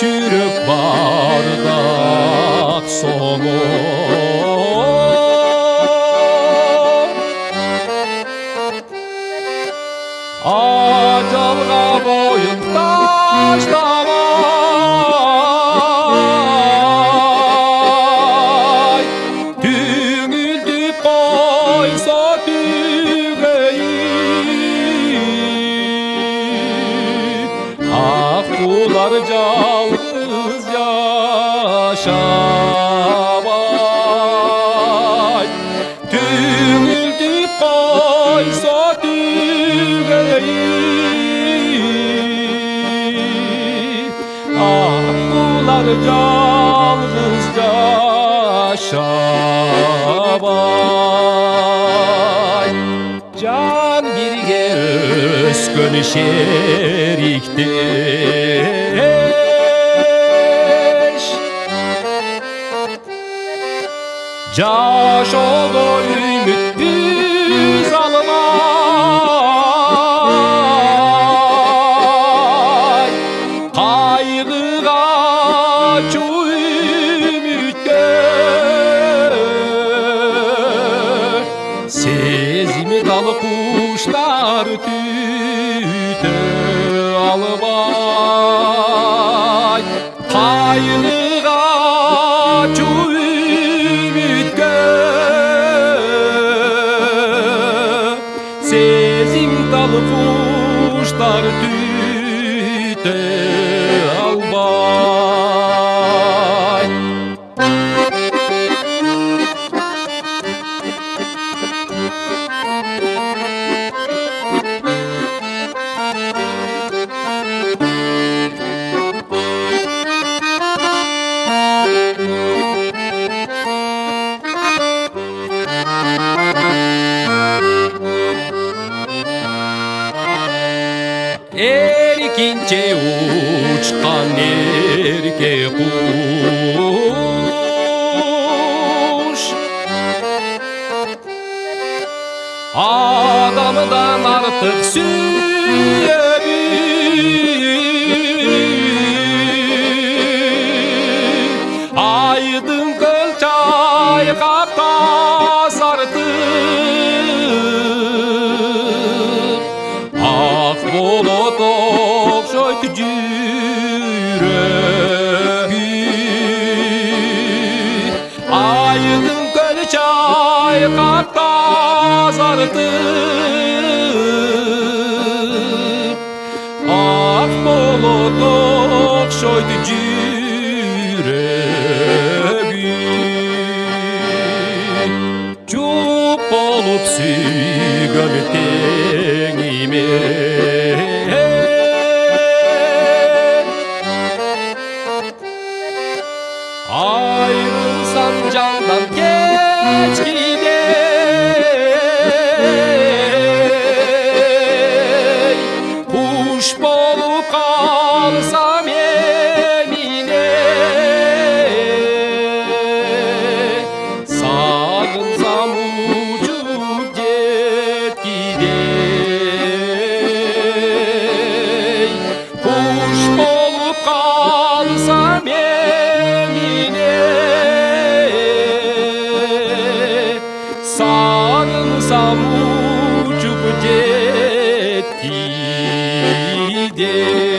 çürük bardak somur Acalga boyun taşlar Kular yalnız yaşamay Düngüldü koysa düğeyi Ah kular yalnız yaşamay өскен шеріктеш жаш оғы үміт біз алмай қайғыға чу сезімі дал Алыбай, алып ай қайныға жуып сезім талып құштар жете ұшқан ерке құш адамдан артық сүйе kılçay kapta sartıp Ah bulut okşoytu yüreği Çup olup sügön tenime Ayrılsam candan geç kalsam yemine. Sağınsam uçup get gidey Kuş bolup kalsam yemine. Sağınsam uçup get gidey